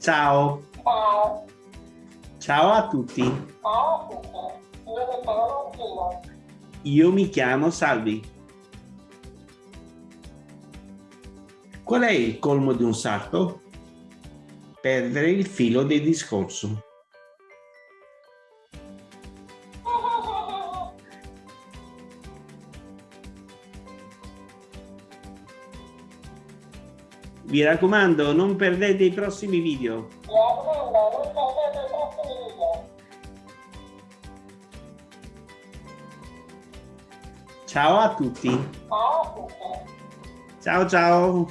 Ciao. Ciao. Ciao a tutti. Ciao a tutti. Io mi chiamo Martino. Io mi chiamo Salvi. Qual è il colmo di un sarto? Perdere il filo del discorso. Vi raccomando, non perdete i prossimi video. Mi raccomando, non perdete i prossimi video. Ciao a tutti. Ciao a tutti. Ciao ciao.